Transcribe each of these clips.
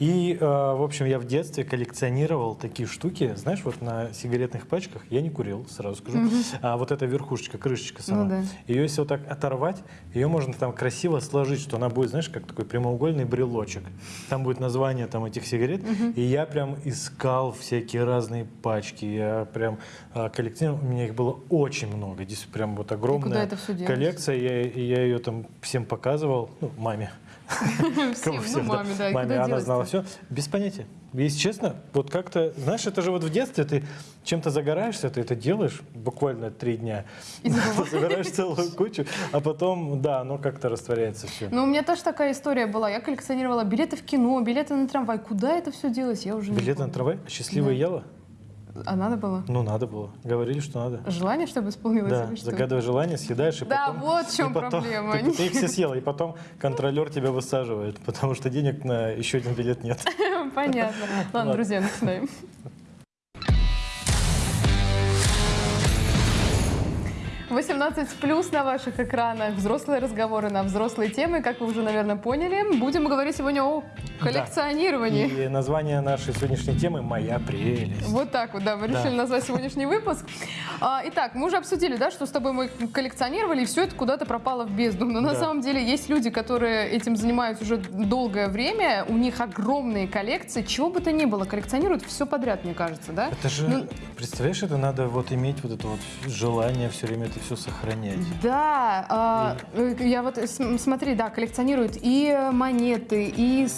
И, э, в общем, я в детстве коллекционировал такие штуки. Знаешь, вот на сигаретных пачках я не курил, сразу скажу. А вот эта верхушечка, крышечка сама. Ну да. Ее если вот так оторвать, ее можно там красиво сложить, что она будет, знаешь, как такой прямоугольный брелочек. Там будет название там этих сигарет. И я прям искал всякие разные пачки. Я прям а, коллекционировал. У меня их было очень много. Здесь прям вот огромная коллекция. Я, я ее там всем показывал. Ну, маме. Всем, ну, маме, да, Маме, она знала все. Без понятия. Если честно, вот как-то, знаешь, это же вот в детстве ты чем-то загораешься, ты это делаешь буквально три дня. Забираешь целую кучу, а потом, да, оно как-то растворяется все. Ну, у меня тоже такая история была. Я коллекционировала билеты в кино, билеты на трамвай. Куда это все делось, я уже не Билеты на трамвай? Счастливое яло? А надо было? Ну, надо было. Говорили, что надо. Желание, чтобы исполнилось? Да, загадывай желание, съедаешь, и Да, потом... вот в чем потом- проблема. Ты, ты их все съела, и потом контролер тебя высаживает, потому что денег на еще один билет нет. Понятно. Ладно. друзья, начинаем. «18 плюс» на ваших экранах, взрослые разговоры на взрослые темы, как вы уже, наверное, поняли. Будем говорить сегодня о коллекционировании. И название нашей сегодняшней темы «Моя прелесть». Вот так вот, да, мы решили Да. назвать сегодняшний выпуск. А, итак, мы уже обсудили, да, что с тобой мы коллекционировали, и все это куда-то пропало в бездну. Но на Да. самом деле есть люди, которые этим занимаются уже долгое время, у них огромные коллекции, чего бы то ни было, коллекционируют все подряд, мне кажется, да? Это же, Ну- представляешь, это надо вот иметь вот это вот желание все время это все сохранять. Да, а, э, я вот см- смотри, да, коллекционируют и э, монеты, и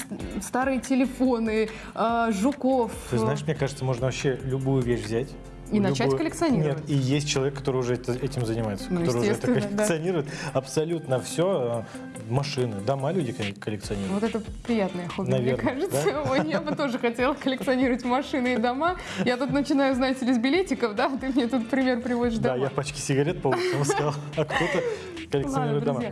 старые телефоны, э, жуков. Ты знаешь, мне кажется, можно вообще любую вещь взять. И начать коллекционировать. Нет, и есть человек, который уже это- этим занимается, Ну, который уже это естественно, да. коллекционирует. Абсолютно все. Машины, дома люди коллекционируют. Вот это приятное хобби, Наверное, мне кажется. Ой, я бы тоже хотела коллекционировать машины и дома. Я тут начинаю, знаете ли, с билетиков, да? Ты мне тут пример приводишь Да, я пачки сигарет по улицам искал, а кто-то Ладно, коллекционирует дома.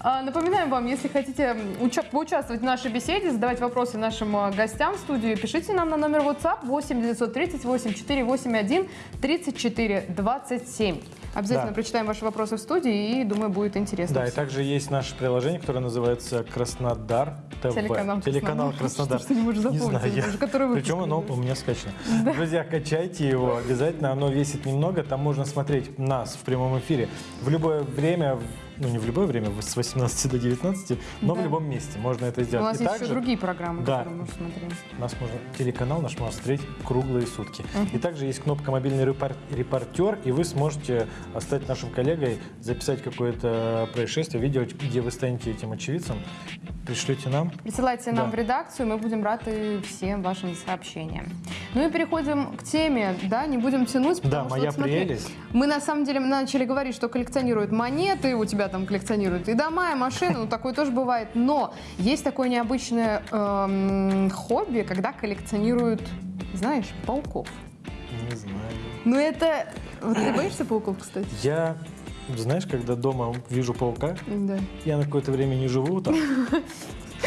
А, Напоминаем вам, если хотите уча- поучаствовать в нашей беседе, задавать вопросы нашим а, гостям в студию, пишите нам на номер WhatsApp 8 938 481 34 27. Обязательно Да. прочитаем ваши вопросы в студии и, думаю, будет интересно. Да, и также есть наше приложение, которое называется Краснодар ТВ. Телеканал Телеканал Краснодар. Что ты не можешь запомнить знаю, я- который Причем оно у меня скачано. Друзья, качайте его обязательно. Оно весит немного. Там можно смотреть нас в прямом эфире в любое время, ну не в любое время, с 18 до 19, но Да. в любом месте можно это У сделать. нас И есть также еще другие программы, Да. которые можно смотреть. нас можно, телеканал наш можно смотреть круглые сутки. И также есть кнопка «Мобильный репор- репортер», и вы сможете э, стать нашим коллегой, записать какое-то происшествие, видео, где вы станете этим очевидцем, пришлете нам. Присылайте нам Да. в редакцию, мы будем рады всем вашим сообщениям. Ну и переходим к теме, да, не будем тянуть. Да, потому что, моя вот смотри, прелесть. Мы на самом деле начали говорить, что коллекционируют монеты, у тебя там коллекционируют и дома, и машины, ну такое тоже бывает. Но есть такое необычное эм, хобби, когда коллекционируют, знаешь, пауков. Не знаю. Ну это... Вот ты боишься пауков, кстати? Я, знаешь, когда дома вижу паука, Да. я на какое-то время не живу там,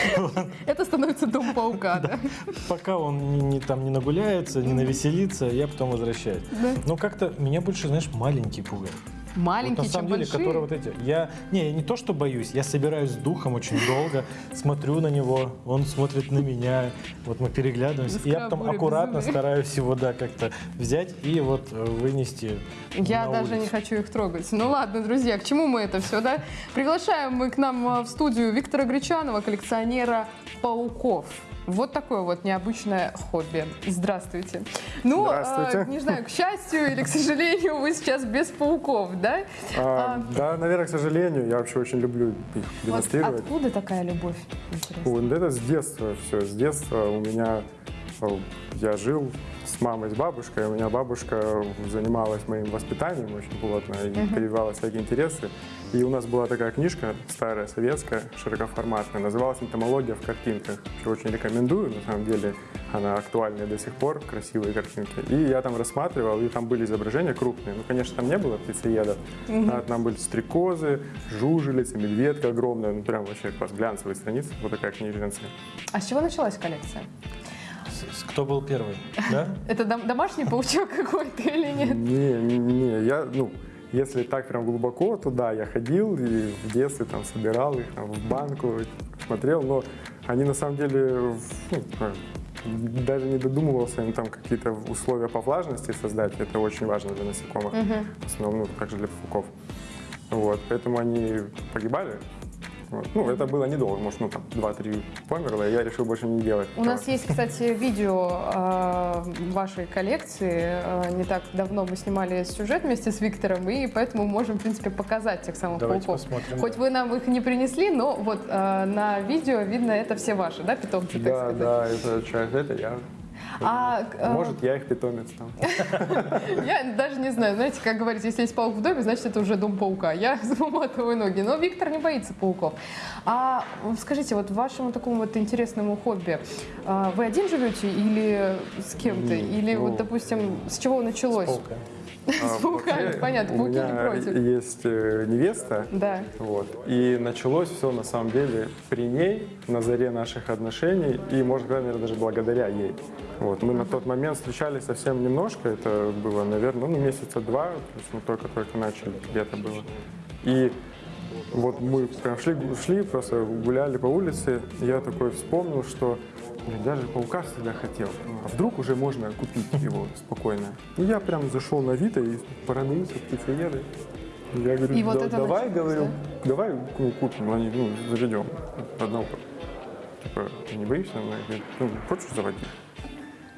Это становится дом паука, да? пока он не, там не нагуляется, не навеселится, я потом возвращаюсь. Но как-то меня больше, знаешь, маленькие пугают. Маленькие, вот на самом чем деле, большие. которые вот эти. Я не, я не то, что боюсь, я собираюсь с духом очень долго, смотрю на него, он смотрит на меня, вот мы переглядываемся, и я потом аккуратно стараюсь его, да, как-то взять и вот э, вынести Я даже не хочу их трогать. Ну ладно, друзья, к чему мы это все, да? Приглашаем мы к нам а, в студию Виктора Гречанова, коллекционера пауков. Вот такое вот необычное хобби. Здравствуйте. Ну, Здравствуйте. а, не знаю, к счастью или к сожалению, вы сейчас без пауков, да? А, да, наверное, к сожалению, я вообще очень люблю их демонстрировать. откуда такая любовь? Интересно. Ой, ну это с детства все. С детства у меня э, я жил с мамой, с бабушкой. У меня бабушка занималась моим воспитанием очень плотно и прививала всякие интересы. И у нас была такая книжка старая, советская, широкоформатная, называлась «Энтомология в картинках». Вообще очень рекомендую, на самом деле она актуальная до сих пор, красивые картинки. И я там рассматривал, и там были изображения крупные. Ну, конечно, там не было птицеедов, а там были стрекозы, жужелицы, медведка огромная, ну прям вообще класс, глянцевые страницы, вот такая книжница. А с чего началась коллекция? Кто был первый, да? Это дом- домашний паучок какой-то или нет? Не, не, я, ну, если так прям глубоко, то да, я ходил и в детстве там собирал их там, в банку, смотрел, но они на самом деле, ну, как, даже не додумывался им там какие-то условия по влажности создать, это очень важно для насекомых, в основном, ну, также для пауков. Вот, поэтому они погибали. Вот. Ну, это было недолго, может, ну, там, 2-3 померло, и я решил больше не делать. У нас есть, кстати, видео э, вашей коллекции. Э, не так давно мы снимали сюжет вместе с Виктором, и поэтому можем, в принципе, показать тех самых Давайте пауков. посмотрим. Хоть вы нам их не принесли, но вот э, на видео видно, это все ваши, да, питомцы, так Да, сказать? да, это человек, это я. А, э, Может, я их питомец там. Я даже не знаю, знаете, как говорится, если есть паук в доме, значит, это уже дом паука. Я заматываю ноги. Но Виктор не боится пауков. А скажите, вот вашему такому вот интересному хобби, а, вы один живете или с кем-то? Или ну, вот, допустим, с чего началось? Паука. А, вообще, понятно, У пауки не против. есть э, невеста, Да. Вот. И началось все на самом деле при ней, на заре наших отношений, и, может быть, наверное, даже благодаря ей. Вот. Мы на тот момент встречались совсем немножко, это было, наверное, ну, месяца два, то есть мы только-только начали, где-то было. И вот мы прям шли, шли, просто гуляли по улице, я такой вспомнил, что я же паука всегда хотел. А вдруг уже можно купить его спокойно? И я прям зашел на Авито и продаются птицееды. Я говорю, И вот «Да- это давай, началось, говорю, да? давай ну, купим, они, ну, заведем одного. Типа, ты не боишься? Она говорит, ну, хочешь заводить?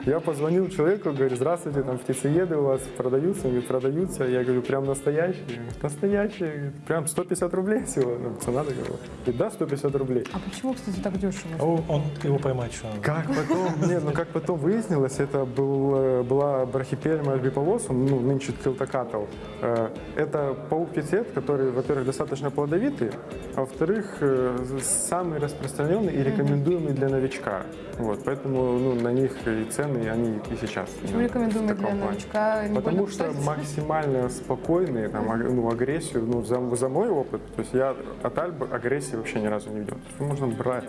Я позвонил человеку, говорю, здравствуйте, там птицееды у вас продаются? Говорит, продаются. Я говорю, прям настоящие? Настоящие. Прям 150 рублей всего. Ну, цена такая. Говорит, да, 150 рублей. А почему, кстати, так дешево? О, он, его поймать еще надо. Как потом, не, ну как потом выяснилось, это был, э, была брахипельма альбиполосум, ну, нынче ткилтокатл. Э, Это паук-пиццет, который, во-первых, достаточно плодовитый, а во-вторых, э, самый распространенный и рекомендуемый для новичка. Вот, поэтому ну, на них и цены, они и сейчас. Почему рекомендуем для плане. новичка? Потому что кусать? максимально спокойные, там, ну, агрессию, ну, за, за мой опыт, то есть я от Альбы агрессии вообще ни разу не видел. Можно брать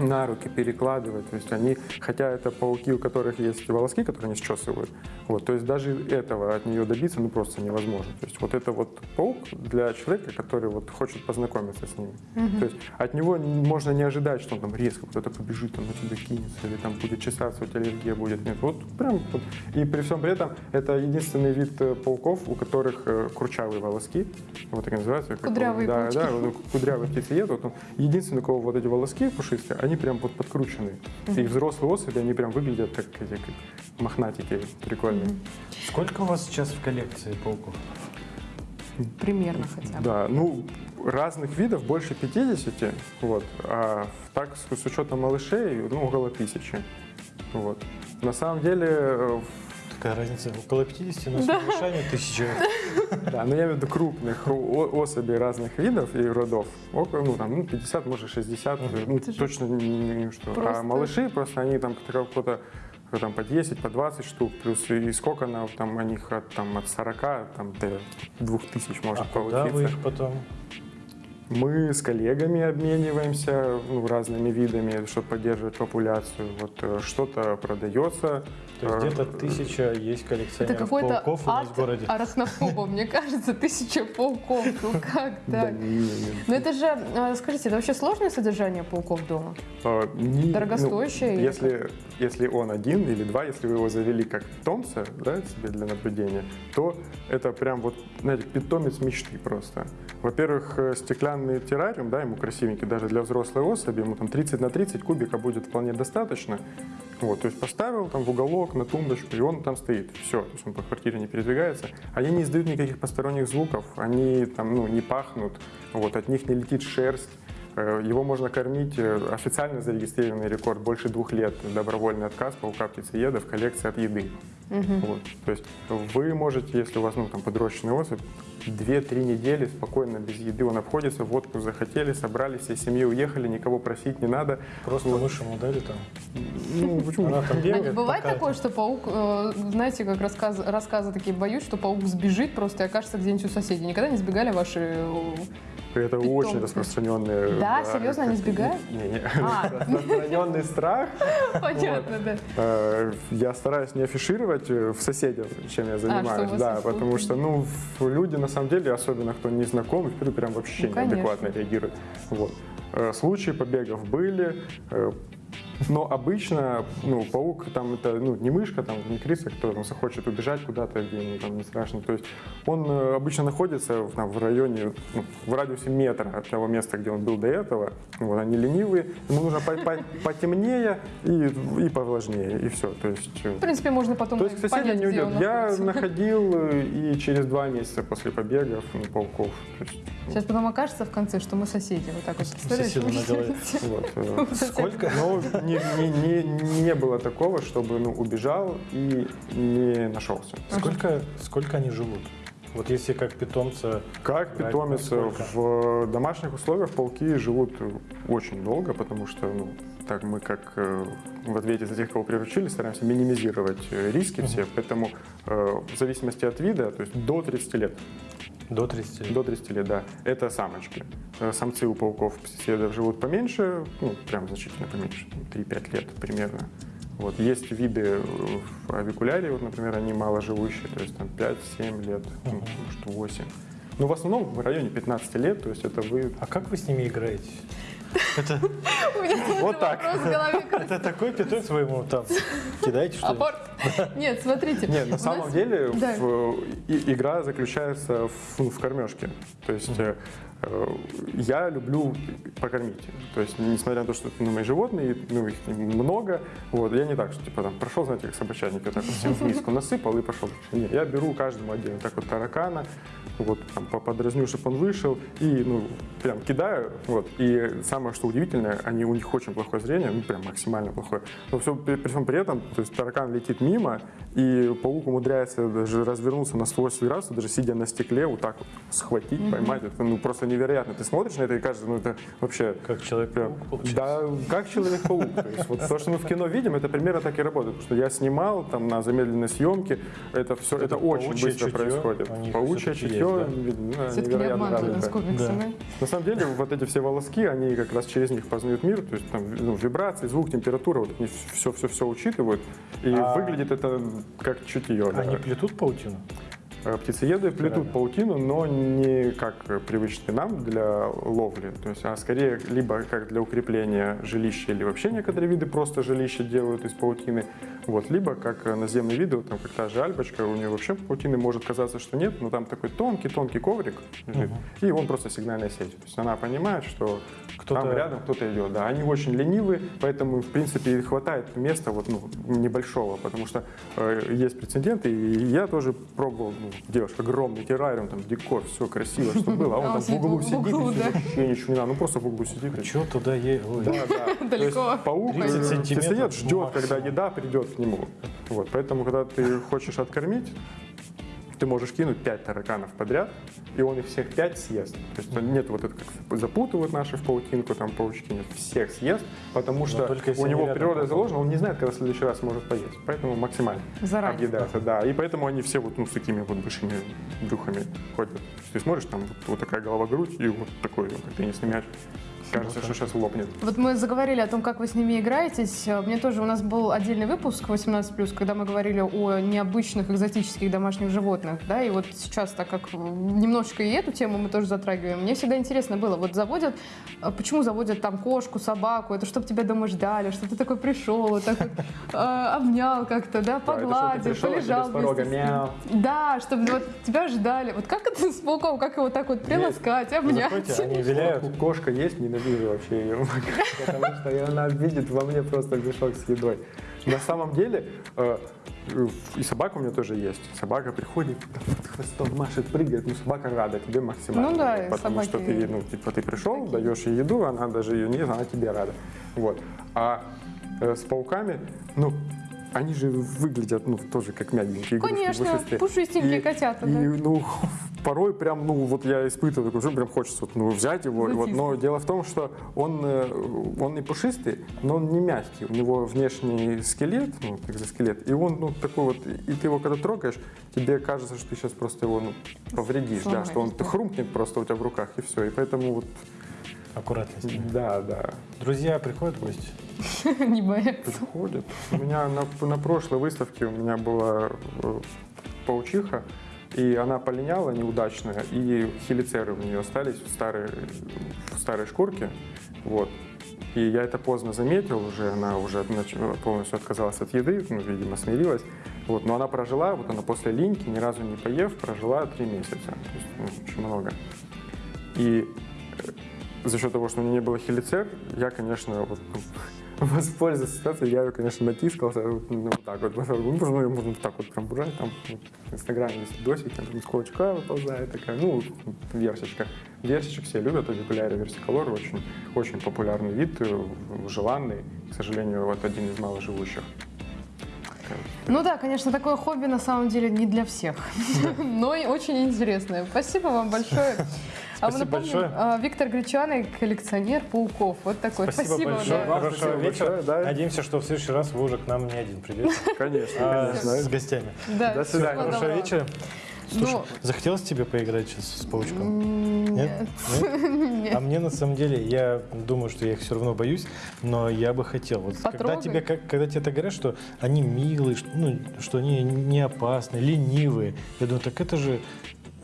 на руки, перекладывать, то есть они, хотя это пауки, у которых есть волоски, которые они счесывают, вот, то есть даже этого от нее добиться, ну, просто невозможно. То есть вот это вот паук для человека, который вот хочет познакомиться с ними. То есть от него можно не ожидать, что он там резко кто-то побежит, он на тебя кинется, или там будет чесаться, у тебя аллергия будет. Нет, вот прям вот. И при всем при этом это единственный вид э, пауков, у которых э, курчавые волоски, вот так и называется. как Кудрявые он- да, да, вот кудрявый птицеед, вот он единственный, у кого вот эти волоски пушистые, они прям вот подкручены. И взрослые особи, они прям выглядят как эти как мохнатики прикольные. Сколько у вас сейчас в коллекции пауков? Примерно хотя бы. Да, ну, разных видов больше 50, вот, а так с, с учетом малышей, ну, около тысячи, вот. На самом деле, э, Какая разница? Около 50, но с малышами тысяча. да, но я имею в виду крупных особей разных видов и родов, около, ну, там, ну, 50, может, 60, ну, точно не, что. А малыши просто, они там какого-то там по 10, по 20 штук, плюс и сколько на, там, у них от, там, от 40 там, до 2000 может А куда вы получиться. их потом? Мы с коллегами обмениваемся ну, разными видами, чтобы поддерживать популяцию. Вот э, что-то продается. То есть э, где-то тысяча есть Это коллекционеров какой-то пауков у нас в городе. арахнофоба, мне кажется, тысяча пауков. Ну как Да, так? не, не, не. Но это же, а, скажите, это вообще сложное содержание пауков дома? А, Дорогостоящее ну, или если, если он один или два, если вы его завели как питомца да, себе для наблюдения, то это прям вот, знаете, питомец мечты просто. Во-первых, э, стеклянный террариум, да, ему красивенький, даже для взрослой особи, ему там 30 на 30 кубика будет вполне достаточно. Вот, то есть поставил там в уголок, на тумбочку, и он там стоит. Все, то есть он по квартире не передвигается. Они не издают никаких посторонних звуков, они там, ну, не пахнут, вот, от них не летит шерсть. Э, Его можно кормить, э, официально зарегистрированный рекорд, больше двух лет добровольный отказ паука птицееда в коллекции от еды. Вот. То есть вы можете, если у вас ну, там, подрощенный особь, 2-3 недели спокойно без еды он обходится, водку захотели, собрались, всей семьей уехали, никого просить не надо. Просто мышь ему дали там. Ну, почему? Она там А бегает. Бывает такое, что паук, э, знаете, как рассказ, рассказы такие боюсь, что паук сбежит просто и окажется где-нибудь у соседей. Никогда не сбегали ваши э, Это очень распространенный... Да, серьезно, они сбегают? Не, не. А. Распространенный страх. Понятно, да. Э, Я стараюсь не афишировать э, в соседях, чем я занимаюсь, А, у вас да, потому что, ну, люди на самом деле, особенно кто не знаком, прям вообще Ну, неадекватно реагируют. Вот. Э, Случаи побегов были, э, но обычно, ну, паук там это, ну, не мышка, там, не крыса, кто там захочет убежать куда-то, где ему там не страшно. То есть он э, обычно находится в, там, в районе, ну, в радиусе метра от того места, где он был до этого. Вот, они ленивые, ему нужно по- по- потемнее и, и повлажнее, и все. То есть, э, В принципе, можно потом то есть к соседям понять, не уйдет. Я находил э, и через два месяца после побегов ну, пауков. Есть, Сейчас потом окажется в конце, что мы соседи. Вот так вот соседа на голове. вот, Сколько? Но не, не- не- не было такого, чтобы ну, убежал и не нашелся. Сколько, сколько они живут? Вот если как питомца, Как питомец в домашних условиях пауки живут очень долго, потому что ну, так мы как э, в ответе за тех, кого приручили, стараемся минимизировать э, риски все, поэтому э, в зависимости от вида, то есть до 30 лет, до 30 лет. до 30 лет, да, это самочки. Э, Самцы у пауков птицеедов живут поменьше, ну, прям значительно поменьше, 3-5 лет примерно. Вот. Есть виды в авикулярии, вот, например, они маложивущие, то есть там 5-7 лет, ну, может 8. Но в основном в районе 15 лет, то есть это вы... А как вы с ними играете? Это, У меня Вот так. вопрос в голове. это такой питомец вы ему там кидаете что ли? Апорт. Нет, смотрите. Нет, на самом деле и- игра заключается в, кормежке. То есть э, э, я люблю покормить. То есть несмотря на то, что это ну, мои животные, ну, их много, вот, я не так, что типа там прошел, знаете, как собачатники, вот так вот всем в миску насыпал и пошел. Нет, я беру каждому отдельно, так вот таракана, вот там по- подразню, чтобы он вышел, и ну, прям кидаю, вот. И самое, что удивительное, они, у них очень плохое зрение, ну, прям максимально плохое. Но все, при, при всем при этом, то есть таракан летит мимо, и паук умудряется даже развернуться на 180 градусов, даже сидя на стекле, вот так вот схватить, поймать. Это ну, просто невероятно. Ты смотришь на это и кажется, ну это вообще... Как человек-паук, получается. Да, как человек-паук. То есть вот то, что мы в кино видим, это примерно так и работает. Потому что я снимал там на замедленной съемке, это все, это, это очень быстро чутье происходит. Паучье чутье, есть, да? да, не невероятно развито. Да. На самом деле, вот эти все волоски, они как раз через них познают мир, то есть там ну, вибрации, звук, температура, вот они все-все-все учитывают, и А- выглядит это как чутье. да. Они плетут паутину? Э, Птицееды плетут паутину, но не как привычные нам для ловли, то есть, а скорее либо как для укрепления жилища, или вообще некоторые виды просто жилища делают из паутины, вот, либо как наземные виды, вот там как та же альбочка, у нее вообще паутины может казаться, что нет, но там такой тонкий-тонкий коврик лежит, и он просто сигнальная сеть. То есть она понимает, что там рядом кто-то идет. Да, они очень ленивые, поэтому, в принципе, хватает места вот, ну, небольшого, потому что э, есть прецеденты, и я тоже пробовал, ну, делаешь огромный террариум, там декор, все красиво, что было, а он А там в сидит углу сидит, вообще ничего не надо, ну просто в углу сидит. и Что туда е... Ой. да, да. То есть Далеко. паук 30 сантиметров птицеед ждет, когда еда придет к нему. Вот, поэтому, когда ты хочешь откормить, ты можешь кинуть 5 тараканов подряд, и он их всех 5 съест. То есть нет вот это, как запутывают наши в паутинку, там паучки нет, всех съест, потому что у него природа заложена, он не знает, когда в следующий раз может поесть. Поэтому максимально Заранее. объедается, да. И поэтому они все вот ну, с такими вот большими брюхами ходят. То есть ты смотришь, там вот, вот такая голова-грудь и вот такой, как теннисный мяч. Кажется, что сейчас лопнет. Вот мы заговорили о том, как вы с ними играетесь. Мне тоже у нас был отдельный выпуск 18+, когда мы говорили о необычных экзотических домашних животных. Да? И вот сейчас, так как немножечко и эту тему мы тоже затрагиваем, мне всегда интересно было, вот заводят, э, почему заводят там кошку, собаку, это чтобы тебя дома ждали, что ты такой пришел, вот так вот, э, обнял как-то, да, погладил, а полежал с порога мяу. Да, чтобы вот тебя ждали. Вот как это с пауком, как его так вот приласкать, обнять? Заходите, они виляют. Кошка есть, ненавижу вообще ее, потому что она видит во мне просто мешок с едой. На самом деле, э, и собака у меня тоже есть. Собака приходит, вот хвостом машет, прыгает, ну собака рада тебе максимально. Ну да, и потому что ты, ну, типа, ты пришел, даешь ей еду, она даже ее не она тебе рада. Вот. А э, с пауками, ну, они же выглядят, ну, тоже как мягенькие игрушки, Конечно, пушистые. пушистенькие котята, И, да. ну, порой прям, ну, вот я испытываю такой, прям хочется вот, ну, взять его. Вот, но дело в том, что он, э, он и пушистый, но он не мягкий. У него внешний скелет, ну, экзоскелет, и он, ну, такой вот, и ты его когда трогаешь, тебе кажется, что ты сейчас просто его, ну, повредишь, да, что он Сломаешь, да. хрумкнет просто у тебя в руках, и все. И поэтому вот, Аккуратно с ними. да, да. Друзья приходят в гости? Не боятся. Приходит. У меня на, на прошлой выставке у меня была э, паучиха, и она полиняла неудачно, и хелицеры у нее остались в старой, в старой шкурке. Вот. И я это поздно заметил уже, она уже полностью отказалась от еды, ну, видимо, смирилась. Вот. Но она прожила, вот она после линьки, ни разу не поев, прожила три месяца. То есть, ну, очень много. И э, за счет того, что у меня не было хелицер, я, конечно, вот, ну, воспользовался ситуацией, я конечно, натискался, вот, ну, вот так вот, ну, можно, можно так вот прям брать, там вот, в Инстаграме есть видосики, там из кулачка выползает такая, ну, версичка. Версичек все любят, аудикуляри версиколор, очень, очень популярный вид, э, желанный, к сожалению, вот один из маложивущих. Ну да, конечно, такое хобби на самом деле не для всех, но и очень интересное. Спасибо вам большое. А мы Спасибо напомним, большое. а, Виктор Гречаный, коллекционер пауков. Вот такой. Спасибо, большое. да. Хорошего спасибо вечера. большое, да. Надеемся, что в следующий раз вы уже к нам не один придете, Конечно, а конечно. с гостями. Да, До свидания. всего Хорошего доброго. вечера. Слушай, Ну, захотелось тебе поиграть сейчас с паучком? Нет? Нет. Нет? А мне на самом деле, я думаю, что я их все равно боюсь, но я бы хотел. Вот когда тебе, как, когда тебе так говорят, что они милые, что, ну, что они не опасны, ленивые, я думаю, так это же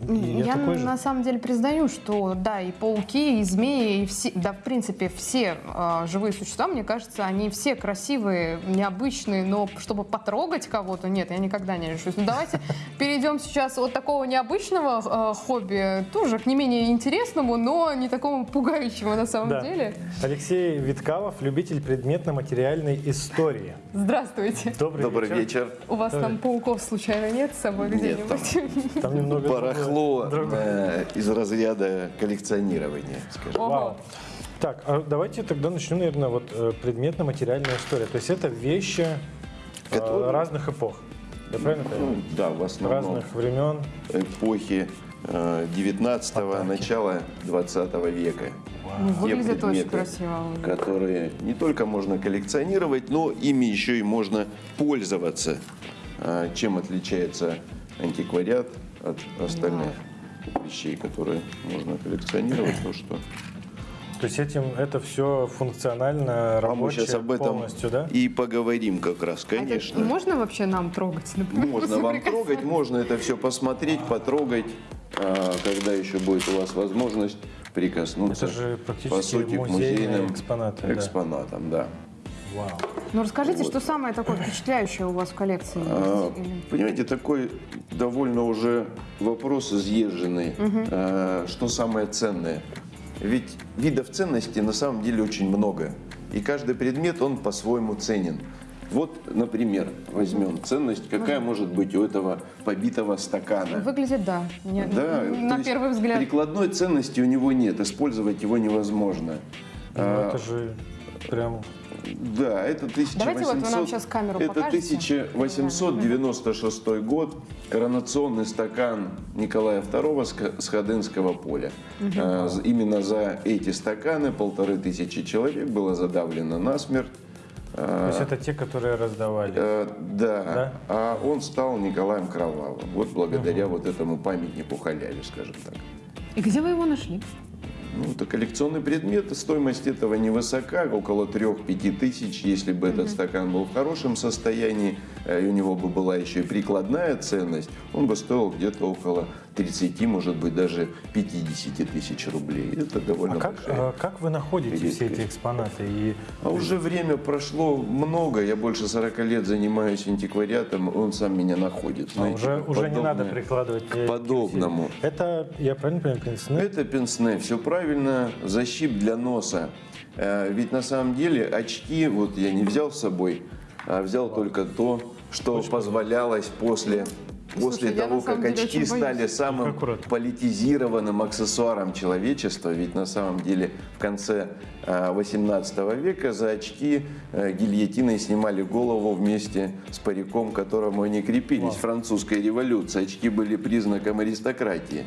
и я, Я на самом деле признаю, что да, и пауки, и змеи, и все, да, в принципе, все а, живые существа, мне кажется, они все красивые, необычные, но чтобы потрогать кого-то, нет, я никогда не решусь. Ну давайте перейдем сейчас от такого необычного а, хобби, тоже к не менее интересному, но не такому пугающему на самом Да. деле. Алексей Виткалов, любитель предметно-материальной истории. Здравствуйте. Добрый, Добрый вечер. вечер. У вас там пауков случайно нет с собой Нет, где-нибудь? Там немного Барахло другое. э, из разряда коллекционирования, скажем. Вау. Так, а давайте тогда начнем, наверное, вот э, предметно-материальная история. То есть это вещи э, Которые- разных эпох. Я правильно понимаю? Ну, да, в основном Разных времен. эпохи э, 19-го, начала 20 века. Ну, выглядит очень красиво. Которые не только можно коллекционировать, но ими еще и можно пользоваться. А Чем отличается антиквариат от остальных вещей, которые можно коллекционировать, то что То есть этим это все функционально а мы рабочее сейчас об этом полностью, да? и поговорим как раз, А это конечно. можно вообще нам трогать, например? Можно вам трогать, можно это все посмотреть, потрогать, а, когда еще будет у вас возможность прикоснуться Это же практически по сути, музейным экспонаты, да. экспонатам, да. Вау. Ну расскажите, что самое такое впечатляющее у вас в коллекции А, Понимаете, такой довольно уже вопрос изъезженный. А, Что самое ценное? Ведь видов ценности на самом деле очень много. И каждый предмет, он по-своему ценен. Вот, например, возьмем ценность, какая может быть у этого побитого стакана. Выглядит, да. Не- Да, на то есть первый взгляд. Прикладной ценности у него нет, использовать его невозможно. Ну, А, это же прям... Да, это 1800... Давайте вот вы нам сейчас камеру Это покажете. 1896 год, коронационный стакан Николая II с Ходынского поля. А, з- Именно за эти стаканы полторы тысячи человек было задавлено насмерть. То есть это те, которые раздавали. Э, да. Да? а он стал Николаем Кровавым. Вот благодаря вот этому памятнику халяве, скажем так. И где вы его нашли? Ну, это коллекционный предмет, стоимость этого невысока, около 3-5 тысяч. Если бы этот стакан был в хорошем состоянии, э, и у него бы была еще и прикладная ценность, он бы стоил где-то около 30, может быть, даже 50 тысяч рублей. Это А довольно как, большая. а как вы находите все эти редкость. экспонаты? И А уже время прошло много, я больше 40 лет занимаюсь антиквариатом, он сам меня находит. а, знаете, уже, как уже не надо подобное. прикладывать... э, подобному. Это, я правильно понимаю, пенсне? Это пенсне, все правильно, защип для носа. Э, Ведь на самом деле очки, вот я не взял с собой, а взял только то, что позволялось после После Слушай, того, как деле очки стали самым Аккуратно. политизированным аксессуаром человечества, ведь на самом деле в конце э, 18 века за очки э, гильотиной снимали голову вместе с париком, к которому они крепились. Французская революция. Очки были признаком аристократии.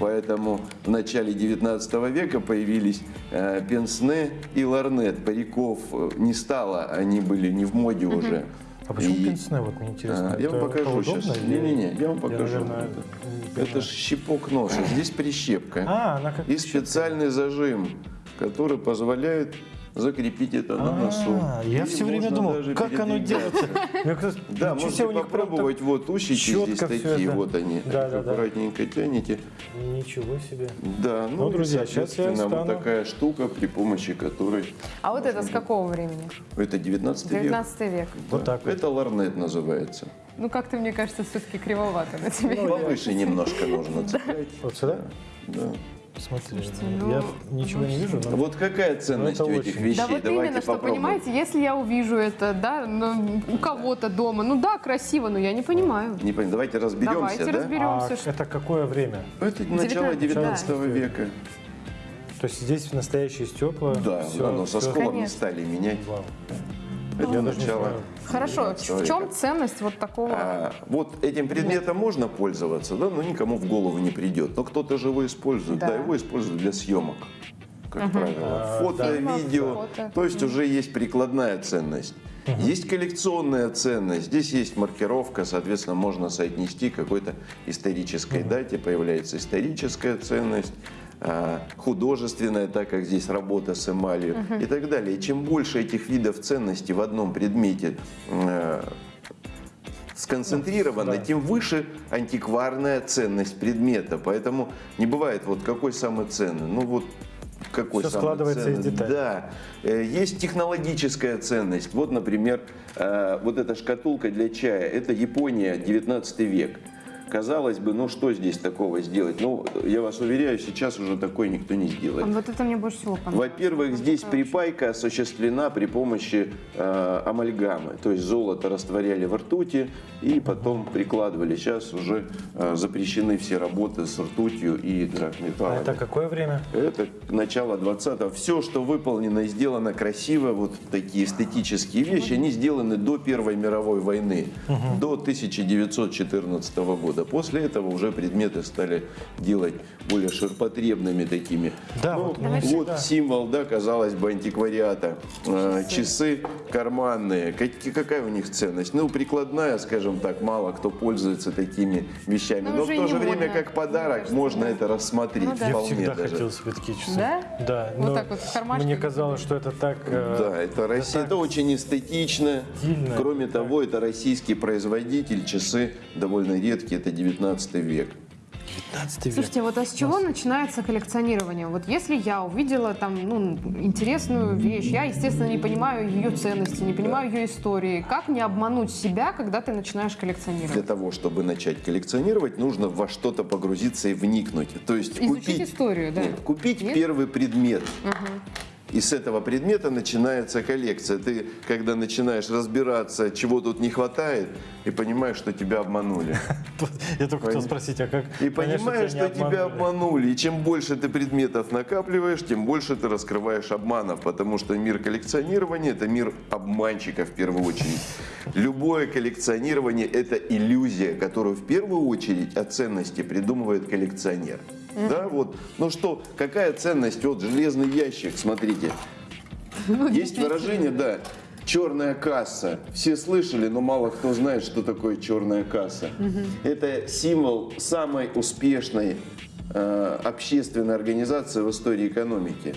Поэтому в начале 19 века появились э, пенсне и ларнет. Париков э, не стало, они были не в моде уже. А почему И- пенсне, вот мне интересно? а, я вам Это покажу сейчас. Не-не-не, я вам покажу. наверное, не Это ж щипок носа, здесь прищепка. А, она как И специальный зажим, который позволяет закрепить это на носу. А, Я И все время думал, как оно делается. Кажется, Да, можете попробовать. Вот усики здесь такие, вот они. Аккуратненько тянете. Ничего себе. Да, ну, Ну, друзья, сейчас я соответственно, вот такая штука, при помощи которой... А вот это с какого времени? Это 19 век. 19 век. Вот так. Это ларнет называется. Ну, как-то, мне кажется, все-таки кривовато на тебе. Повыше немножко нужно цеплять. Вот сюда? Да. Смотри, ну, я ничего не вижу, но Вот какая ценность Ну, у этих очень. вещей? Да вот Давайте именно, что, попробуем. понимаете, если я увижу это, да, ну, у кого-то дома, ну да, красиво, но я не понимаю. Не понимаю, давайте разберемся, Давайте да? разберемся. а что- это какое время? Это начало 19 19 века. То есть здесь настоящие стекла? Да, да, но со сколами Конечно. стали менять. Вау. Это не начало. Хорошо, 19 в чем ценность вот такого? А, вот этим предметом можно пользоваться, да, но никому в голову не придет. Но кто-то же его использует, да, Да. его используют для съемок, как правило. А, Фото, да. видео, Фото. то есть уже есть прикладная ценность. Есть коллекционная ценность, здесь есть маркировка, соответственно, можно соотнести к какой-то исторической дате, появляется историческая ценность, художественная, так как здесь работа с эмалью и так далее. И чем больше этих видов ценностей в одном предмете э, сконцентрировано, Да. тем выше антикварная ценность предмета. Поэтому не бывает вот какой самый ценный. Ну вот какой Всё самый складывается из ценный. деталей. Да. Э, Есть технологическая ценность. Вот, например, э, вот эта шкатулка для чая. Это Япония, 19 век. Казалось бы, ну что здесь такого сделать? Ну, я вас уверяю, сейчас уже такое никто не сделает. Вот это мне больше всего понравилось. Во-первых, здесь припайка осуществлена при помощи э, амальгамы. То есть золото растворяли в ртути и потом прикладывали. Сейчас уже э, запрещены все работы с ртутью и А драгметаллами. это какое время? Это начало 20-го. Все, что выполнено и сделано красиво, вот такие эстетические вещи, они сделаны до Первой мировой войны, до 1914 года. После этого уже предметы стали делать более ширпотребными такими. Да, Ну, вот вот символ, да, казалось бы, антиквариата. Э, Часы карманные. Как- какая у них ценность? Ну, прикладная, скажем так, мало кто пользуется такими вещами. Ну, Но в то же время, как подарок, кажется, можно да. это рассмотреть. Ну да. Я всегда даже. хотел себе такие часы. Да? Да. Вот но так вот в Мне казалось, что это так... э, Да, это Россия, это очень эстетично. Стильно. Кроме того, это российский производитель, часы довольно редкие, это 19 век. 15 век. Слушайте, вот а с чего начинается коллекционирование? Вот если я увидела там ну, интересную вещь, я, естественно, не понимаю ее ценности, не понимаю ее истории. Как не обмануть себя, когда ты начинаешь Для коллекционировать? того, чтобы начать коллекционировать, нужно во что-то погрузиться и вникнуть. То есть Изучить купить, историю, да? Нет, купить Нет? первый предмет. И с этого предмета начинается коллекция. Ты, когда начинаешь разбираться, чего тут не хватает, и понимаешь, что тебя обманули. Я только хотел спросить, а как И понимаешь, что тебя обманули. И чем больше ты предметов накапливаешь, тем больше ты раскрываешь обманов. Потому что мир коллекционирования – это мир обманщиков в первую очередь. Любое коллекционирование – это иллюзия, которую в первую очередь о ценности придумывает коллекционер. Да, вот. Ну что, какая ценность? Вот железный ящик, смотрите. Есть выражение, да, черная касса. Все слышали, но мало кто знает, что такое черная касса. Это символ самой успешной э, общественной организации в истории экономики.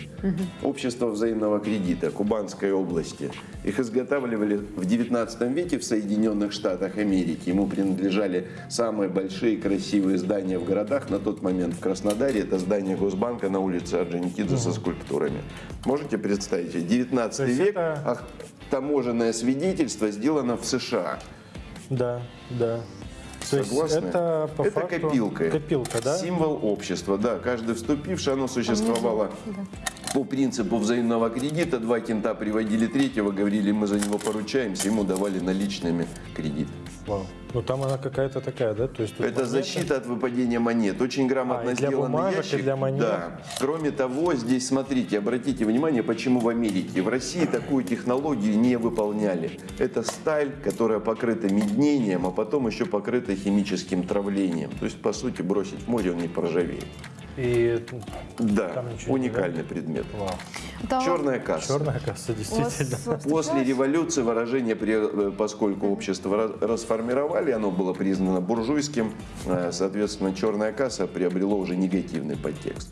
Общество взаимного кредита Кубанской области. Их изготавливали в 19 веке в Соединенных Штатах Америки. Ему принадлежали самые большие красивые здания в городах. На тот момент в Краснодаре это здание Госбанка на улице Орджоникидзе со скульптурами. Можете представить? себе? 19 То век, это- а таможенное свидетельство сделано в США. Да, да. То Согласны? это по Это факту копилка. Копилка, да? Символ общества, да. Каждый вступивший, оно существовало по принципу взаимного кредита. Два кента приводили третьего, говорили, мы за него поручаемся, ему давали наличными кредит. Вау. Ну там она какая-то такая, да? То есть Это монета. защита от выпадения монет. Очень грамотно А, и для сделанный бумажек, и ящик. для монет. Да. Кроме того, здесь смотрите, обратите внимание, почему в Америке. В России такую технологию не выполняли. Это сталь, которая покрыта меднением, а потом еще покрыта химическим травлением. То есть, по сути, бросить в море он не поржавеет. И Да, уникальный предмет. вау. Да, Черная касса. Черная касса, действительно. После революции выражение, э, поскольку общество ра- расформировали, оно было признано буржуйским, э, соответственно, черная касса приобрело уже негативный подтекст.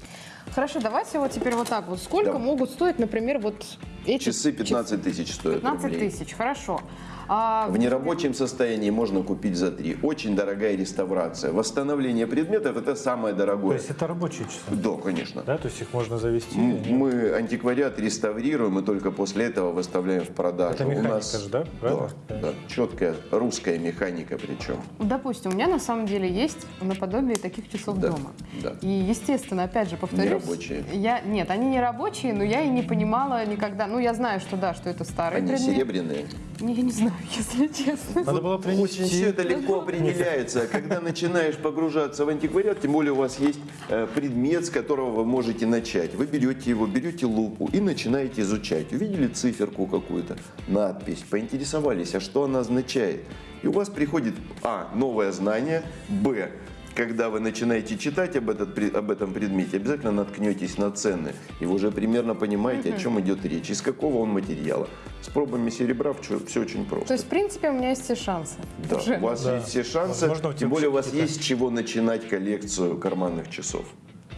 Хорошо, давайте вот теперь вот так вот. Сколько Да. могут стоить, например, вот эти Часы 15 тысяч стоят 15 рублей. тысяч, хорошо. А, В нерабочем состоянии можно купить за 3. Очень дорогая реставрация. Восстановление предметов – это самое То дорогое. есть это рабочие часы, Да, конечно. да? То есть их можно завести? Мы антиквариат реставрируем и только после этого выставляем в продажу. Это У механика нас, же, да? Правильно? Да, да, четкая русская механика причем. Допустим, у меня на самом деле есть наподобие таких часов Да, дома. да. И, естественно, опять же, повторюсь... рабочие. Я, нет, они не рабочие, но я и не понимала никогда... Ну, я знаю, что да, что это старый Они предмет. серебряные. Не, я не знаю, если честно. Надо было Очень все принести. это легко определяется. Когда начинаешь погружаться в антиквариат, тем более у вас есть э, предмет, с которого вы можете начать. Вы берете его, берете лупу и начинаете изучать. Увидели циферку какую-то, надпись, поинтересовались, а что она означает. И у вас приходит, а, новое знание, б, когда вы начинаете читать об, этот, об этом предмете, обязательно наткнетесь на цены. И вы уже примерно понимаете, о чем идет речь, из какого он материала. С пробами серебра все очень просто. То есть, в принципе, у меня есть все шансы. Да, Уже. у вас Да. есть все шансы, Возможно, тем более у вас есть с чего начинать коллекцию карманных часов.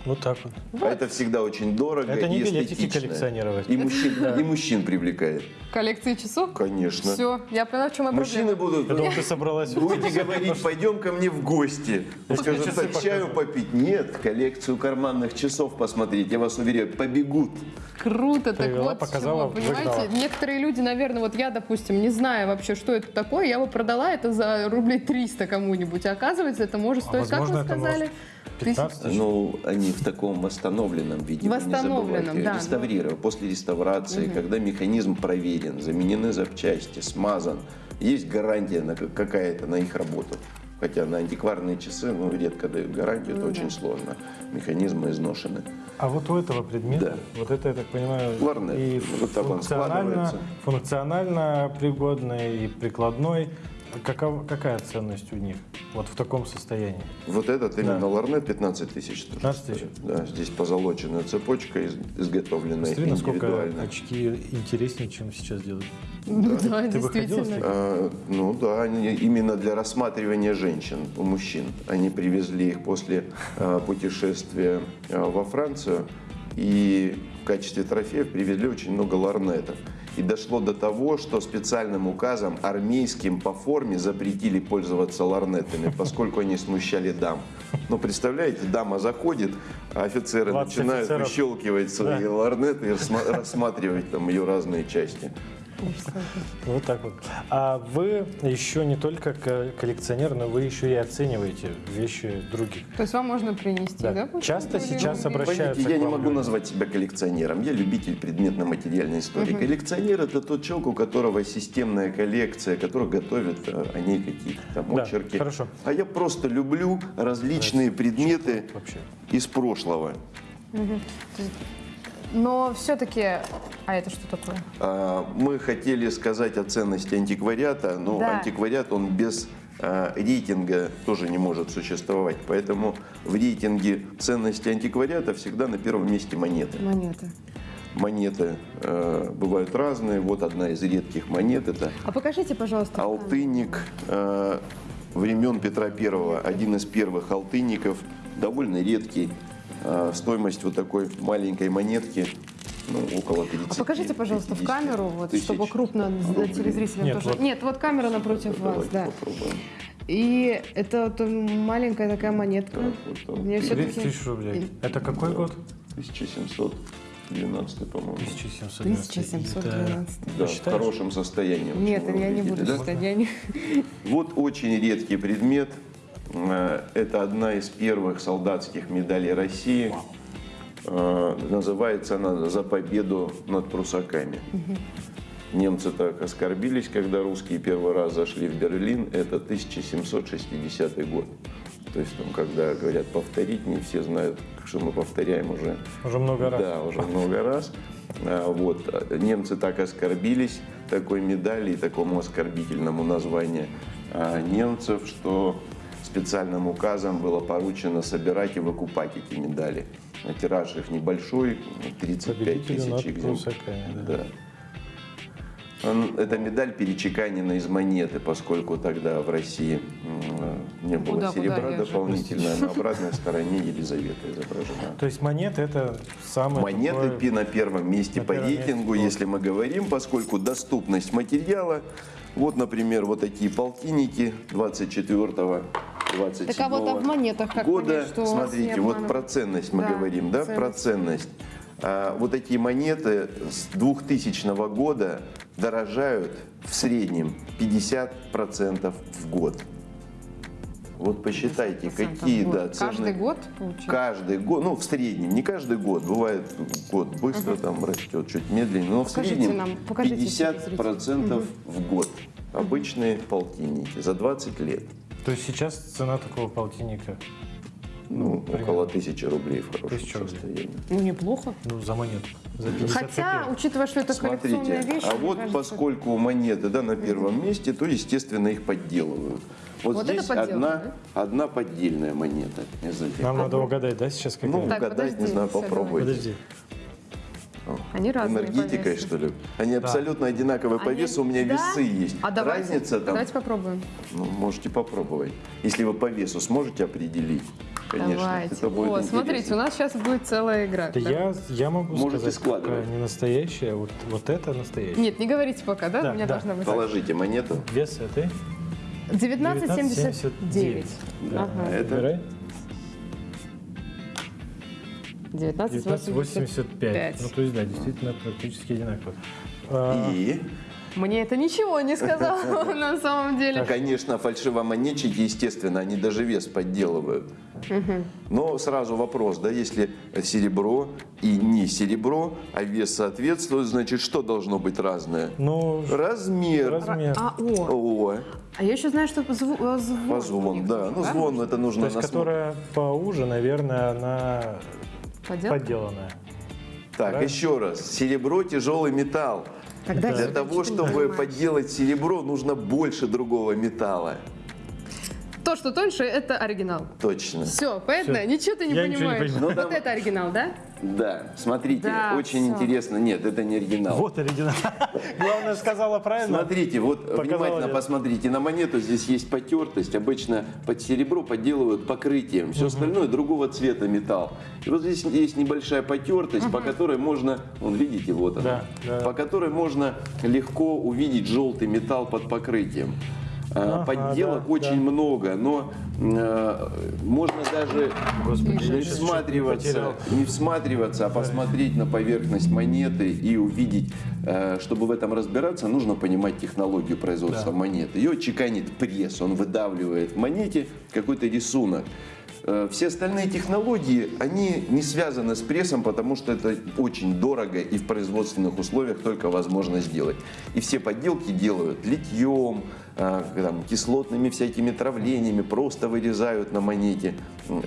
Вот так вот. А это всегда очень дорого Это не и билетики эстетично. коллекционировать. И мужчин, и мужчин привлекает, Коллекции часов? конечно. Все, я поняла, в чем моя Мужчины будут... Я думал, ты собралась. Будете говорить, пойдем ко мне в гости. Скажут, так чаю попить. Нет, коллекцию карманных часов посмотреть. Я вас уверяю, побегут. Круто, так вот показала, чего, понимаете? выгнала. Некоторые люди, наверное, вот я, допустим, не знаю вообще, что это такое, я бы продала это за рублей 300 кому-нибудь, а оказывается, это может А стоить, как вы сказали? может 15 тысяч. Ну, они в таком восстановленном виде. не Восстановленном, забывайте. да, ну. Реставрировав после реставрации, когда механизм проверен, заменены запчасти, смазан, есть гарантия на какая-то на их работу. Хотя на антикварные часы ну, редко дают гарантию, это очень сложно. Механизмы изношены. А вот у этого предмета, Да. вот это, я так понимаю, Ларнет. и Вот так функционально, функционально пригодный, и прикладной. Каков- какая ценность у них вот в таком состоянии? Вот этот именно Да. ларнет 15 тысяч. тоже 15 тысяч? Да, здесь позолоченная цепочка, из- изготовленная Смотри, насколько индивидуально. очки интереснее, чем сейчас делают. Да, Ты ходила с действительно. А, ну да, они именно для рассматривания женщин у мужчин. Они привезли их после а, путешествия а, во Францию и в качестве трофеев привезли очень много ларнетов. И дошло до того, что специальным указом армейским по форме запретили пользоваться ларнетами, поскольку они смущали дам. Ну, представляете, дама заходит, а офицеры 20 начинают офицеров. выщелкивать свои Да. ларнеты и рассма- рассматривать там ее разные части. Вот так вот. А вы еще не только ко- коллекционер, но вы еще и оцениваете вещи других. То есть вам можно принести, да? Да. Часто сейчас обращаются Понимаете, я к не могу люди. назвать себя коллекционером. Я любитель предметно-материальной истории. Коллекционер это тот человек, у которого системная коллекция, который готовит э, о ней какие-то там Да, очерки. хорошо. А я просто люблю различные предметы вообще? из прошлого. Но все-таки... А это что такое? А, Мы хотели сказать о ценности антиквариата, но Да. антиквариат он без а, рейтинга тоже не может существовать. Поэтому в рейтинге ценности антиквариата всегда на первом месте монеты. Монеты. Монеты э, бывают разные. Вот одна из редких монет это А покажите, пожалуйста. алтынник э, времен Петра I. Один из первых алтынников, довольно редкий. Э, стоимость вот такой маленькой монетки ну, около 30 А покажите, пожалуйста, в 50 камеру, вот, тысяч чтобы крупно рублей. телезрителям Нет, тоже. вот. Нет, вот камера напротив вас, Давайте да. попробуем. И это вот маленькая такая монетка. Так, вот там. Мне 30 все-таки... тысяч рублей. Это какой год? 1712, по-моему. 1712. 1712. Да, в хорошем состоянии. в Нет, я не буду да? считать. Вот очень редкий предмет. Э, Это одна из первых солдатских медалей России. Э, Называется она «За победу над прусаками». Немцы так оскорбились, когда русские первый раз зашли в Берлин. Это 1760 год. То есть, там, когда говорят повторить, не все знают, что мы повторяем уже Уже много раз. да, уже много раз. А, Вот. Немцы так оскорбились такой медали и такому оскорбительному названию немцев, что специальным указом было поручено собирать и выкупать эти медали. А Тираж их небольшой, 35 Победителю тысяч экземпляров. да. Да. Он- Эта медаль перечеканена из монеты, поскольку тогда в России не было Куда, куда, серебра же- дополнительно, а на обратной стороне Елизавета изображена. То есть монеты это самое Монеты такое- пи на первом месте на по первом месте рейтингу, было. если мы говорим, поскольку доступность материала, вот, например, вот такие полтинники 24 27 Так а вот а в монетах как года, понять, что смотрите, вот про ценность мы Да, говорим, да, ценность. про ценность. А, вот такие монеты с 2000 года дорожают в среднем 50% в год. Вот посчитайте, 50% какие в да, цены. Каждый год получается? Каждый год, ну в среднем, не каждый год, бывает год быстро там растет, чуть медленнее, но в Покажите среднем нам, покажите 50 процентов в год. Обычные полтинники за 20 лет. То есть сейчас цена такого полтинника, Ну, примерно. около тысячи рублей в хорошем Тысяча рублей. состоянии. Ну, неплохо. ну, за монету. За 50 Хотя, копеек. учитывая, что это коллекционная Смотрите, вещь, а вот кажется, поскольку монеты да, на первом месте, то, естественно, их подделывают. Вот, Вот здесь одна, одна поддельная монета. Нам надо угадать, да, сейчас какая? Ну, Так, угадать, не подожди, знаю, Сергей. попробуйте. Подожди. Они разные Энергетикой, что ли? Они абсолютно одинаковые по весу, у меня Да? весы есть. А давайте, Разница там, давайте попробуем. ну, можете попробовать. Если вы по весу сможете определить, конечно, давайте. это будет О, смотрите, интересно. у нас сейчас будет целая игра. Да Да. я, я могу Можете сказать, складывать. не настоящая, вот, вот это настоящая. Нет, не говорите пока, да? Да, У меня да. должна быть. Положите монету. Вес этой. 1979. Да. Ага. Это Выбирай. 1985. 1985. Ну, то есть, да, действительно практически одинаково. А, и, Мне это ничего не сказала на самом деле. конечно, фальшивомонетчики, естественно, они даже вес подделывают. Но сразу вопрос, да, если серебро и не серебро, а вес соответствует, значит, что должно быть разное? ну, Размер. размер. А, о, О, а я еще знаю, что зву- э, звон. по у звон, них да. Ну, звон это То нужно есть, на которая поуже, наверное, она Подделка? подделанная. Так, Правильно? еще раз. Серебро тяжелый металл. Тогда Для того, чтобы понимаю. подделать серебро, нужно больше другого металла. То, что тоньше, это оригинал. Точно. Все, понятно? Всё. Ничего ты не Я ничего не понимаешь. понимаю. Ну, вот это оригинал, да? Да, смотрите, Да, очень всё. интересно. Нет, это не оригинал. Вот оригинал. Главное, сказала правильно. Смотрите, вот Показала внимательно я. посмотрите на монету. Здесь есть потертость. Обычно под серебро подделывают покрытием. Все остальное другого цвета металл. И вот здесь есть небольшая потертость, по которой можно, вон видите, вот она, Да, да. по которой можно легко увидеть желтый металл под покрытием. А, Ага, Подделок да, очень да. много, но э, можно даже Господи, не всматриваться, не всматриваться, а посмотреть на поверхность монеты и увидеть, э, чтобы в этом разбираться, нужно понимать технологию производства Да. монеты. Ее чеканит пресс, он выдавливает в монете какой-то рисунок. Э, Все остальные технологии, они не связаны с прессом, потому что это очень дорого и в производственных условиях только возможно сделать. И все подделки делают литьем, там, кислотными всякими травлениями, просто вырезают на монете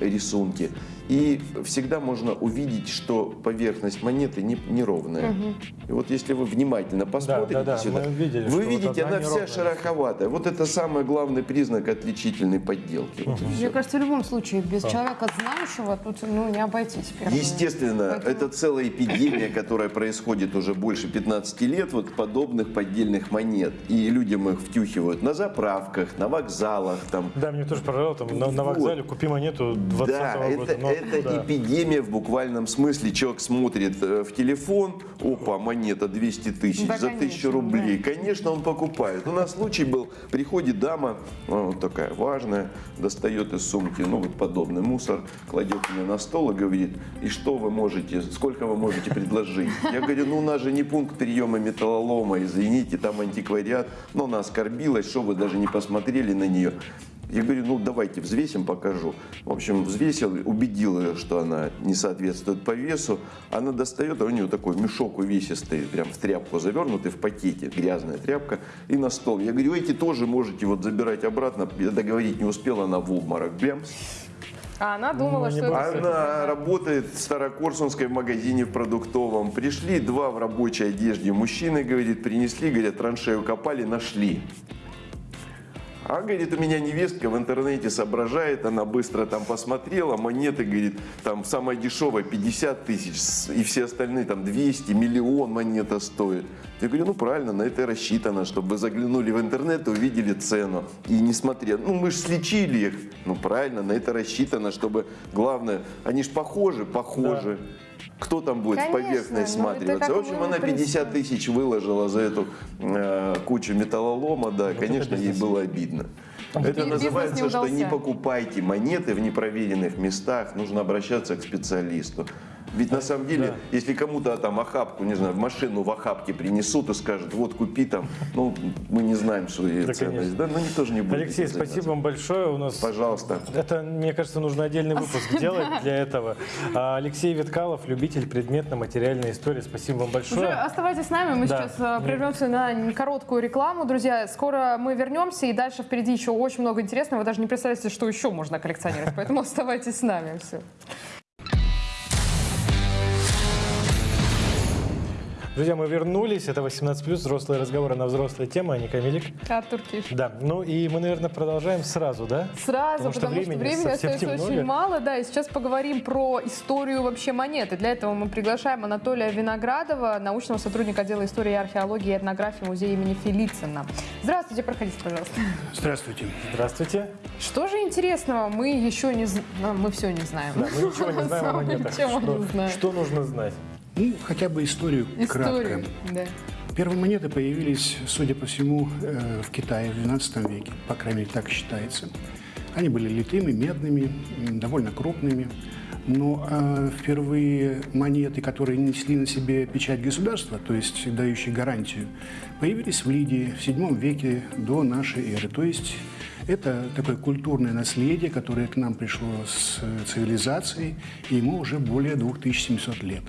рисунки. И всегда можно увидеть, что поверхность монеты не- неровная. И вот если вы внимательно посмотрите да, да, сюда, мы видели, вы что вот видите, одна она вся шероховатая. Вот это самый главный признак отличительной подделки. Вот и всё. Мне кажется, в любом случае, без А. человека знающего тут ну, не обойтись. первое. Естественно, Поэтому- это целая эпидемия, которая происходит уже больше 15 лет, вот подобных поддельных монет. И людям их втюхивают на заправках, на вокзалах, там, Да, мне тоже пожалуйста, там, на, на Вот. вокзале купи монету 20 Да, года. это, но это куда? эпидемия в буквальном смысле. Человек смотрит э, в телефон, опа, монета 200 тысяч Да, за конечно, 1000 рублей. Конечно, он покупает. У нас случай был, приходит дама, э, вот такая важная, достает из сумки, ну вот подобный мусор, кладет мне на стол и говорит, и что вы можете, сколько вы можете предложить? Я говорю, ну у нас же не пункт приема металлолома, извините, там антиквариат, но она оскорбилась, что вы даже не посмотрели на нее. Я говорю, ну давайте взвесим, покажу. В общем, взвесил, убедил ее, что она не соответствует по весу. Она достает, а у нее такой мешок увесистый, прям в тряпку завернутый, в пакете, грязная тряпка, и на стол. Я говорю, эти тоже можете вот забирать обратно. Я договорить не успела, она в обморок. Прям. А она думала, Ну, что это... Она работает в Старокорсунской магазине в продуктовом. Пришли два в рабочей одежде мужчины, говорит, принесли, говорят, траншею копали, нашли. А, говорит, у меня невестка в интернете соображает, она быстро там посмотрела, монеты, говорит, там самая дешевая 50 тысяч, и все остальные там 200, миллион монета стоит. Я говорю, ну правильно, на это и рассчитано, чтобы вы заглянули в интернет и увидели цену. И не смотрели, ну мы же слечили их. Ну правильно, на это рассчитано, чтобы, главное, они же похожи, похожи. Кто там будет Конечно, в поверхность ну, как В общем, она в принципе. 50 тысяч выложила за эту э, кучу металлолома, да, это конечно, ей было обидно. Это Бизнес не называется, что не покупайте монеты в непроверенных местах, нужно обращаться к специалисту. Ведь на самом деле, если кому-то там охапку, не знаю, в машину в охапке принесут и скажут, вот купи там, ну, мы не знаем, что ее Да, ценность, конечно. да, но никто же не будет. Алексей, спасибо вам большое. У нас Пожалуйста. Это, мне кажется, нужно отдельный выпуск делать для этого. А, Алексей Виткалов, любитель предметно-материальной истории. Спасибо вам Уже большое. оставайтесь с нами, мы Да. сейчас э, прервемся на короткую рекламу, друзья. Скоро мы вернемся, и дальше впереди еще очень много интересного. Вы даже не представляете, что еще можно коллекционировать, поэтому оставайтесь с нами. Все. Друзья, мы вернулись. Это 18+, взрослые разговоры на взрослые темы. Аня Камилик. Артур Киш. Да, ну и мы, наверное, продолжаем сразу, да? Сразу, Потому что потому что времени времени совсем остается немного. очень мало, да, и сейчас поговорим про историю вообще монеты. Для этого мы приглашаем Анатолия Виноградова, научного сотрудника отдела истории и археологии и этнографии музея имени Фелицина. Здравствуйте, проходите, пожалуйста. Здравствуйте. Здравствуйте. Что же интересного мы еще не знаем? Мы все не знаем. Да, мы ничего не знаем о монетах. Что, не знаем. что нужно знать? Ну, хотя бы историю, Историю, кратко. да. Первые монеты появились, судя по всему, э, в Китае в XII веке, по крайней мере, так считается. Они были литыми, медными, довольно крупными. Но э, впервые монеты, которые несли на себе печать государства, то есть дающие гарантию, появились в Лидии в VII веке до нашей эры. То есть это такое культурное наследие, которое к нам пришло с э, цивилизацией, и ему уже более 2700 лет.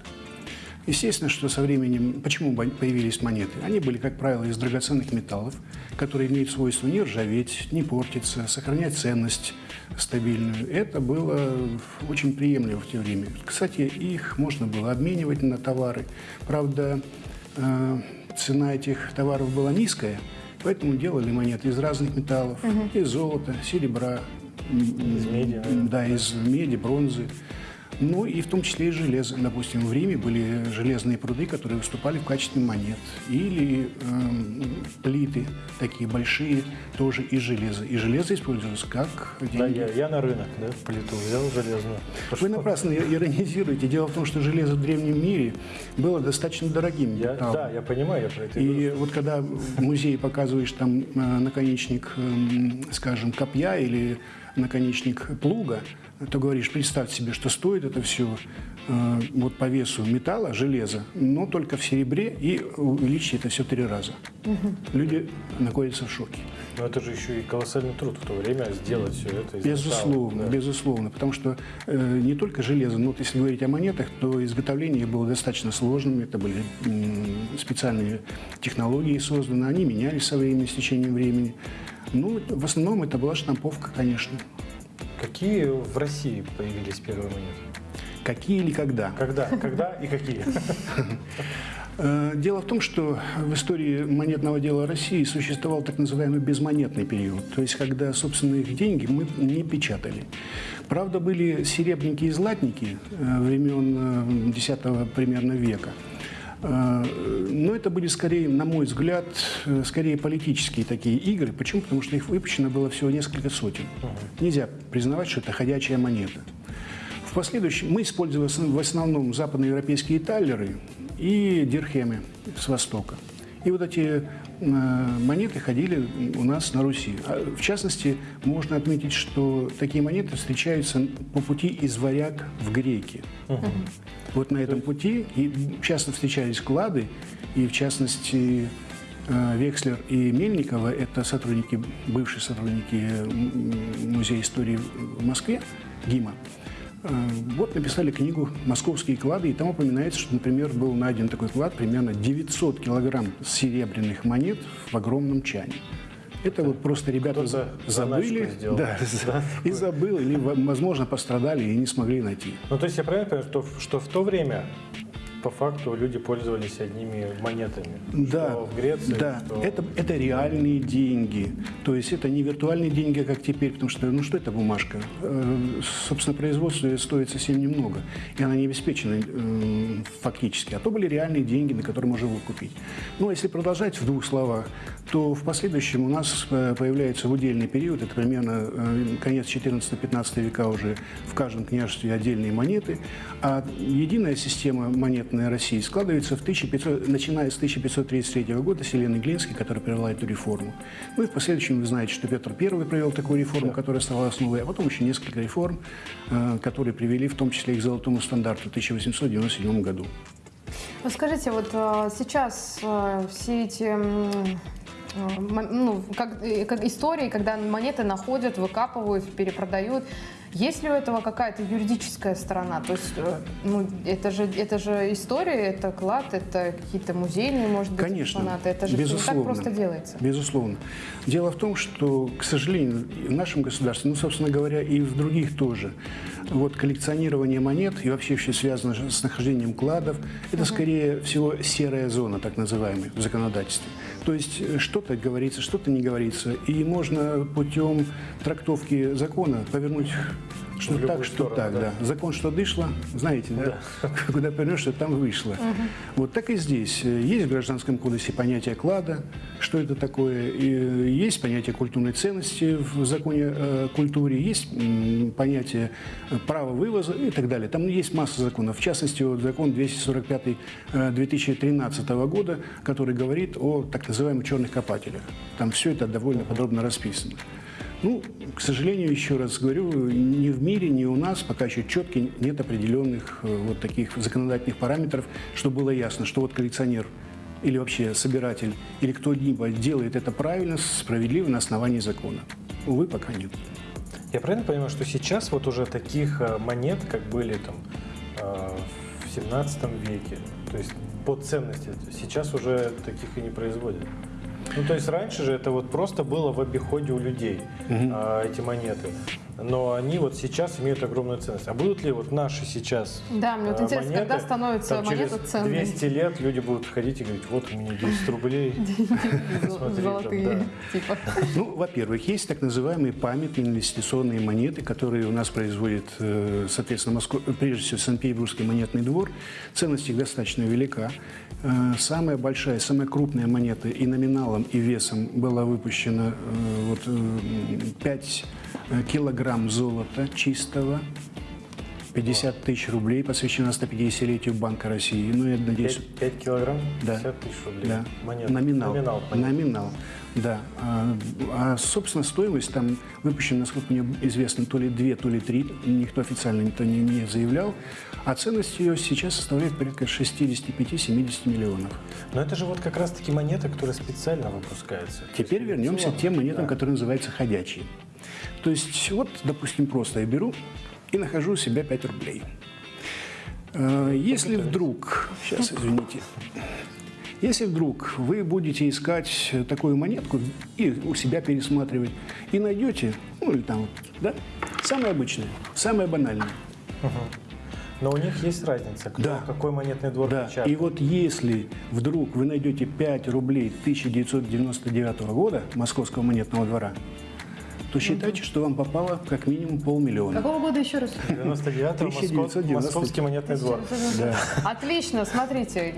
Естественно, что со временем, почему появились монеты? Они были, как правило, из драгоценных металлов, которые имеют свойство не ржаветь, не портиться, сохранять ценность стабильную. Это было очень приемлемо в те время. Кстати, их можно было обменивать на товары. Правда, э, цена этих товаров была низкая, поэтому делали монеты из разных металлов, из золота, серебра, из меди, да, из меди, бронзы. Ну и в том числе и железо. Допустим, в Риме были железные пруды, которые выступали в качестве монет. Или эм, плиты такие большие, тоже из железа. И железо использовалось как Да, деньги. я, я на рынок, да, плиту взял железную. Вы напрасно иронизируете. Дело в том, что железо в древнем мире было достаточно дорогим Я, металлом. да, я понимаю, я про это и говорю. Вот когда в музее показываешь там э, наконечник, эм, скажем, копья или наконечник плуга, то говоришь, представь себе, что стоит это все вот по весу металла, железа, но только в серебре и увеличить это все три раза. Люди находятся в шоке. Но это же еще и колоссальный труд в то время сделать все это. из Безусловно, металла, да. безусловно, потому что э, не только железо, но вот если говорить о монетах, то изготовление их было достаточно сложным, это были м, специальные технологии созданы, они менялись со временем, с течением времени. Ну, в основном это была штамповка, конечно. Какие в России появились первые монеты? Какие или когда? Когда? Когда и какие? Э, Дело в том, что в истории монетного дела России существовал так называемый безмонетный период, то есть когда, собственно, их деньги мы не печатали. Правда, были серебряники и златники э, времен э, X примерно века. Э, Но это были скорее, на мой взгляд, э, скорее политические такие игры. Почему? Потому что их выпущено было всего несколько сотен. Нельзя признавать, что это ходячая монета. В последующем мы использовали в основном западноевропейские таллеры и дирхемы с Востока. И вот эти монеты ходили у нас на Руси. А, В частности, можно отметить, что такие монеты встречаются по пути из варяг в греки. Вот на этом пути и часто встречались клады, и в частности э, Векслер и Мельникова, это сотрудники, бывшие сотрудники Музея истории в Москве, ГИМа, э, вот написали книгу «Московские клады», и там упоминается, что, например, был найден такой клад, примерно 900 килограмм серебряных монет в огромном чане. Это вот просто ребята забыли, сделал. да, Да, и забыл, или, возможно, пострадали и не смогли найти. Ну, то есть я правильно понимаю, что, что в то время по факту люди пользовались одними монетами? Да, Что в Греции, да. что- Это, это реальные деньги. То есть это не виртуальные деньги, как теперь, потому что, ну что это бумажка? Э, Собственно, производство стоит совсем немного, и она не обеспечена э, фактически. А то были реальные деньги, на которые можно было купить. Ну, а если продолжать в двух словах, то в последующем у нас э, появляется в удельный период, это примерно конец 14-15 века уже в каждом княжестве отдельные монеты, а единая система монетная России складывается в 1500, начиная с 1533 года Селены Глинской, которая провела эту реформу. Ну и в последующем вы знаете, что Петр I провел такую реформу, которая стала основой, а потом еще несколько реформ, э, которые привели в том числе и к золотому стандарту в 1897 году. Скажите, вот э, сейчас э, все эти ну, как, как истории, когда монеты находят, выкапывают, перепродают, есть ли у этого какая-то юридическая сторона? То есть, э, ну, это же, это же история, это клад, это какие-то музейные, может быть, Конечно, экспонаты. Это же всё не так безусловно. просто делается. Безусловно. Дело в том, что, к сожалению, в нашем государстве, ну, собственно говоря, и в других тоже, вот коллекционирование монет и вообще все связано с нахождением кладов, это, скорее всего, серая зона, так называемая, в законодательстве. То есть э, что-то говорится, что-то не говорится, и можно путем трактовки закона повернуть что В любую так, что сторону, так, да. да. Закон что дышло, знаете, да? Куда повернешь, что там вышло. Вот так и здесь. Есть в Гражданском кодексе понятие клада, что это такое. И есть понятие культурной ценности в законе о культуре, есть понятие права вывоза и так далее. Там есть масса законов. В частности, вот закон 245 э, 2013 года, который говорит о так называемых черных копателях. Там все это довольно подробно расписано. Ну, к сожалению, еще раз говорю, ни в мире, ни у нас пока еще четких нет определенных э, вот таких законодательных параметров, чтобы было ясно, что вот коллекционер или вообще собиратель, или кто-либо делает это правильно, справедливо на основании закона. Увы, пока нет. Я правильно понимаю, что сейчас вот уже таких э, монет, как были там э, в 17 веке, то есть по ценности, сейчас уже таких и не производят? Ну, то есть раньше же это вот просто было в обиходе у людей, а, эти монеты. Но они вот сейчас имеют огромную ценность. А будут ли вот наши сейчас Да, мне вот э, интересно, монеты, когда становится там, монета через ценной? 200 лет люди будут ходить и говорить, вот у меня 10 рублей. Золотые, типа. Ну, во-первых, есть так называемые памятные инвестиционные монеты, которые у нас производит, э, соответственно, прежде всего Санкт-Петербургский монетный двор. Ценность их достаточно велика. Э, Самая большая, самая крупная монета и номиналом, и весом была выпущена вот, 5 килограмм золота чистого. 50 тысяч рублей посвящена 150-летию Банка России. Ну, я надеюсь, 5, килограмм, Да. 50 тысяч рублей. да. Монет. Номинал. Номинал, понятно. Номинал, да. А, а, собственно, стоимость там выпущена, насколько мне известно, то ли две, то ли три. Никто официально никто не, не заявлял. А ценность ее сейчас составляет порядка 65-70 миллионов. Но это же вот как раз-таки монета, которая специально выпускается. Теперь вернемся к тем монетам, которые называются ходячие. То есть, вот, допустим, просто я беру и нахожу у себя 5 рублей. Э, Если вдруг, сейчас, извините, если вдруг вы будете искать такую монетку и у себя пересматривать, и найдете, ну или там, да, самое обычное, самое банальное, Но у них есть разница, кто, Да. какой монетный двор Да, печатает. и вот если вдруг вы найдете 5 рублей 1999 года Московского монетного двора, то считайте, что вам попало как минимум полмиллиона. Какого года еще раз? 99-го Москов- 1990. Московский монетный двор. Да. Отлично, смотрите.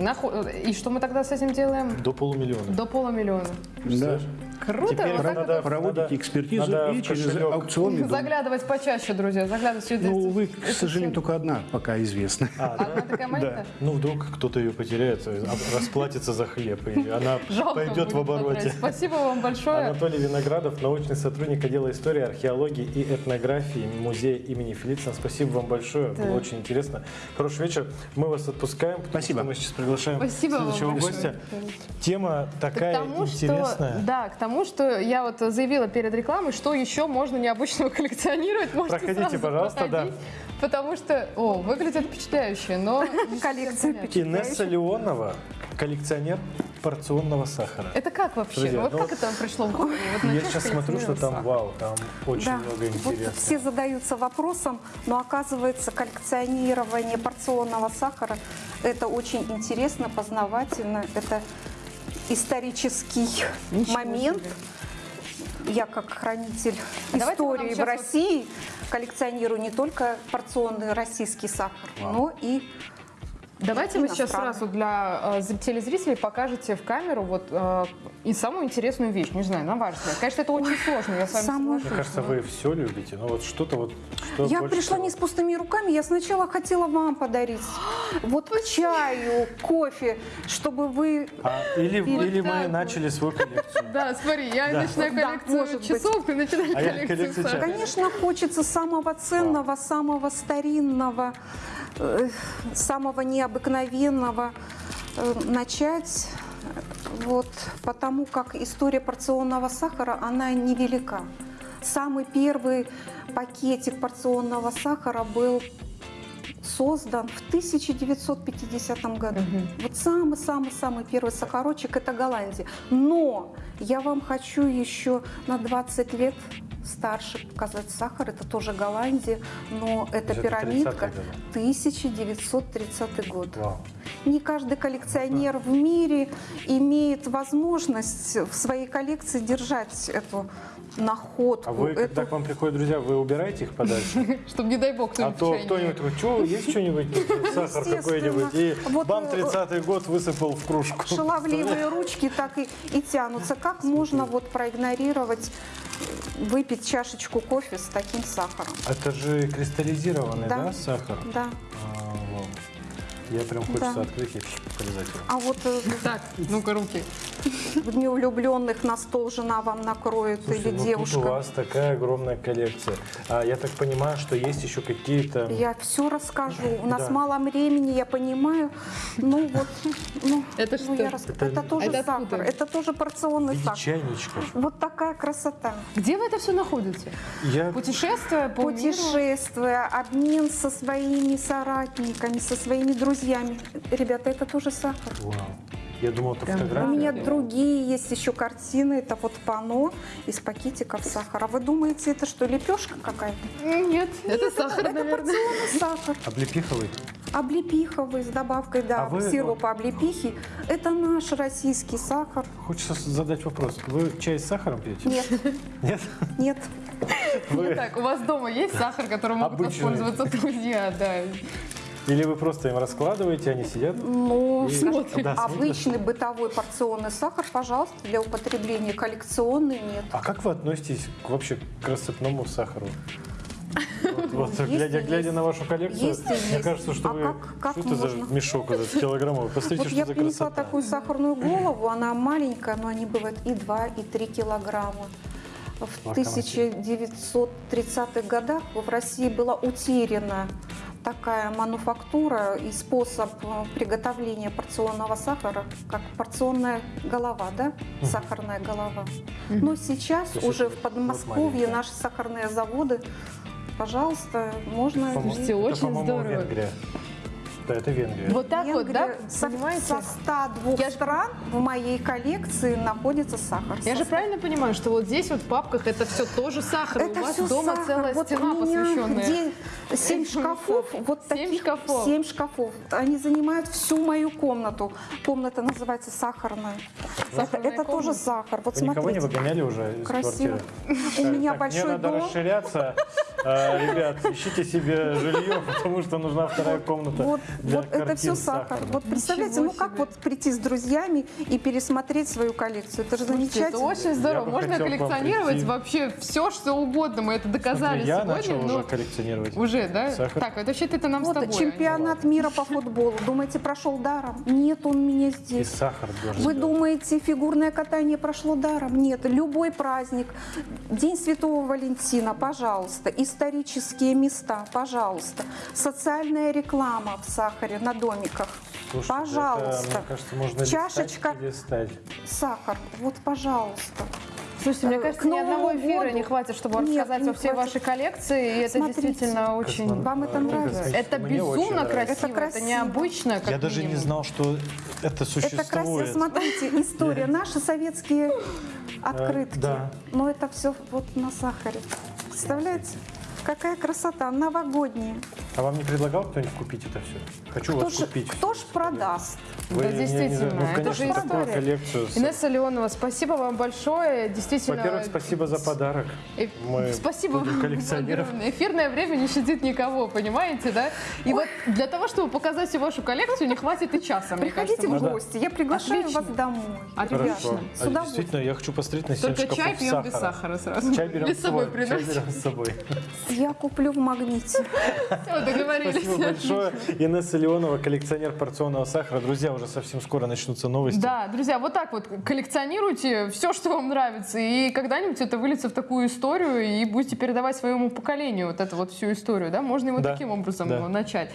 И что мы тогда с этим делаем? До полумиллиона. До полумиллиона. Да. Круто. Теперь вот так надо- вот Проводите надо- экспертизу надо и через аукционный дом. Заглядывать почаще, друзья, заглядывать. Ну, увы, к сожалению, только одна пока известна. А, да? Одна такая монета? Ну, вдруг кто-то ее потеряет, э, расплатится за хлеб, и она Жалко пойдет в обороте. потратить. Спасибо вам большое. Анатолий Виноградов, научный сотрудник отдела истории, археологии и этнографии музея имени Фелицина. Спасибо вам большое, Да. было очень интересно. Хороший вечер. Мы вас отпускаем, потому Спасибо. что мы сейчас приглашаем Спасибо вам следующего большое. гостя. Тема К такая тому, интересная. что, да, к тому, что я вот заявила перед рекламой, что еще можно необычного коллекционировать. Можете Проходите, пожалуйста, да. Потому что, о, выглядит впечатляюще, но Коллекция. Инесса Леонова, коллекционер порционного сахара. Это как вообще? Друзья, вот ну как вот это пришло в голову? Вот Я сейчас смотрю, что там коллекционировать вау, там очень Да, много вот интересного. все задаются вопросом, но оказывается коллекционирование порционного сахара это очень интересно, познавательно, это исторический Ничего момент. себе. Я как хранитель А истории в сейчас вот- России коллекционирую не только порционный российский сахар, но и Давайте вы сейчас сразу для э, зр- телезрителей покажете в камеру вот э, и самую интересную вещь, не знаю, на ваш взгляд. Конечно, это очень сложно, я с вами соглашусь. Мне кажется, вы все любите, но вот что-то вот... Что Я пришла всего? не с пустыми руками, я сначала хотела вам подарить. Вот чаю, кофе, чтобы вы... А, или, или так мы вот. начали свою коллекцию. Да, смотри, я Да. начинаю коллекцию часов, ты начинаешь А я коллекцию. Конечно, хочется самого ценного, самого старинного, самого необыкновенного э, начать. Вот, потому как история порционного сахара, она невелика. Самый первый пакетик порционного сахара был создан в 1950 году. Вот самый-самый-самый первый сахарочек – это Голландия. Но я вам хочу еще на 20 лет старше показать сахар. Это тоже Голландия, но это пирамидка 30-е годы. 1930 год. Вау. Не каждый коллекционер в мире имеет возможность в своей коллекции держать эту находку. А вы, когда эту- к вам приходят друзья, вы убираете их подальше? Чтобы, не дай бог, А кто-нибудь в то кто-нибудь такой, что, есть что-нибудь, сахар какой-нибудь, и бам, э, 30-й год высыпал в кружку. Шаловливые ручки так и, тянутся. Как можно вот проигнорировать, э, выпить чашечку кофе с таким сахаром? Это же кристаллизированный, да, Да. сахар? Да. А. Я прям хочется Да. открыть и полезать. А вот э, Так, ну-ка, руки. в дни влюбленных на стол жена вам накроет Слушайте, или ну девушка. тут у вас такая огромная коллекция. А, я так понимаю, что есть еще какие-то... Я все расскажу. У нас Да. мало времени, я понимаю. Ну вот, ну, Это ну, что? я рас- Это- это, тоже Это откуда? сахар, это тоже порционный виде сахар. чайничков. Вот такая красота. Где вы это все находите? Я... Путешествия по миру? Путешествия, обмен со своими соратниками, со своими друзьями. Ребята, это тоже сахар. Вау. Я думал, это Прям У фотография. меня другие есть еще картины. Это вот пано из пакетиков сахара. Вы думаете, это что, лепешка какая-то? Нет, это сахар, это наверное. порционный сахар. Облепиховый. Облепиховый с добавкой да, А вы- сиропа облепихи. Это наш российский сахар. Хочется задать вопрос. Вы чай с сахаром пьете? Нет, Нет? нет. Вы... Так, у вас дома есть сахар, которым могут Обычный. воспользоваться друзья, да. Или вы просто им раскладываете, они сидят? Ну, И- скажем, Да, смотрят. обычный бытовой порционный сахар, пожалуйста, для употребления. Коллекционный нет. А как вы относитесь к, вообще к рассыпному сахару? Вот, Есть глядя, глядя на вашу коллекцию, Есть мне есть. кажется, что А вы... как- как что это за можно? мешок этот килограммовый? Посмотрите, Вот что я за принесла красота. такую сахарную голову, она маленькая, но они бывают и 2, и 3 килограмма. В Локомотив. 1930-х годах в России была утеряна такая мануфактура и способ э, приготовления порционного сахара, как порционная голова, да, сахарная голова. Но сейчас То есть уже в вот Подмосковье маленькая. наши сахарные заводы, пожалуйста, можно... Слушайте, очень здорово. Венгрия. Да, это Венгрия. Вот так вот, да, Венгрия. Со, понимаете? со 102 Я стран в моей коллекции находится сахар. Я же правильно понимаю, что вот здесь вот в папках это все тоже сахар, Это у вас всё дома сахар. целая Вот стена посвященная. где Семь шкафов, вот Семь таких шкафов. семь шкафов. Они занимают всю мою комнату. Комната называется сахарная. Сахарная это тоже комната. сахар. Вот Вы никого не смотрите. выгоняли уже из Красиво. квартиры? У меня Так, большой Мне надо дом. расширяться. А, Ребят, ищите себе жилье, потому что нужна вторая комната Вот, вот это все сахар. сахарных. Вот представляете, Ничего ну как себе. вот прийти с друзьями и пересмотреть свою коллекцию? Это же Слушайте, это замечательно. очень здорово. Можно коллекционировать вообще все, что угодно. Мы это доказали Смотри, я сегодня. начал но- уже коллекционировать. Уже, да? Сахар. Так, это вообще это нам с Вот тобой. а чемпионат мира по футболу. Думаете, прошел даром? Нет, он у меня И здесь. сахар должен Вы думаете, фигурное катание прошло даром? Нет, любой праздник, День Святого Валентина, пожалуйста, исторические места, пожалуйста, социальная реклама в сахаре на домиках, Слушайте, это, пожалуйста, мне кажется, можно Чашечка. листать сахар, вот, пожалуйста. Слушайте, мне Э, кажется, ни одного эфира году- не хватит, чтобы Нет, рассказать не о всей хватит. вашей коллекции. И это Смотрите. действительно очень... Вам это э, нравится? Это Мне безумно красиво, Это это, красиво. необычно, как Я даже не минимум. знал, что это Это красиво, существует. смотрите, история, наши советские открытки. да. Но это все вот на сахаре. Представляете? Какая красота, новогодняя. А вам не предлагал кто-нибудь купить это все? Хочу Кто вас ж, купить. кто ж продаст? Вы Да, не- не- действительно, ну, это конечно, же такую история. коллекцию. с- Инесса Леонова, спасибо вам большое. Действительно. Во-первых, спасибо за подарок. Э, Мы Спасибо вам коллекционировать. огромное. Эфирное время не щадит никого, понимаете, да? И вот для того, чтобы показать вашу коллекцию, не хватит и часа, Приходите кажется. в да. гости, я приглашаю Отлично. вас домой. Отлично. Хорошо. С А действительно, я хочу посмотреть на Только чай пьем без сахара сразу. Чай берем с собой. Чай берем с собой. Я куплю в магните. Все, договорились. Спасибо большое. Инесса Леонова, коллекционер порционного сахара. Друзья, уже совсем скоро начнутся новости. Да, друзья, вот так вот коллекционируйте все, что вам нравится, и когда-нибудь это выльется в такую историю, и будете передавать своему поколению вот эту вот всю историю, да? Можно и вот Да, таким образом да. начать.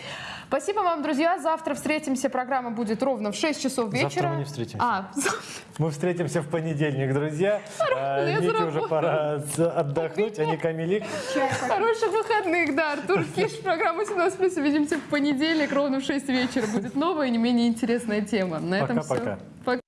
Спасибо вам, друзья. Завтра встретимся. Программа будет ровно в 6 часов вечера. Завтра мы не встретимся. А, Мы встретимся в понедельник, друзья. А, Нике уже пора отдохнуть, а не Камилик. хороших выходных, да. Артур Киш, программа 17 плюс. Увидимся в понедельник ровно в 6 вечера. Будет новая и не менее интересная тема. На этом все. Пока-пока. Пока.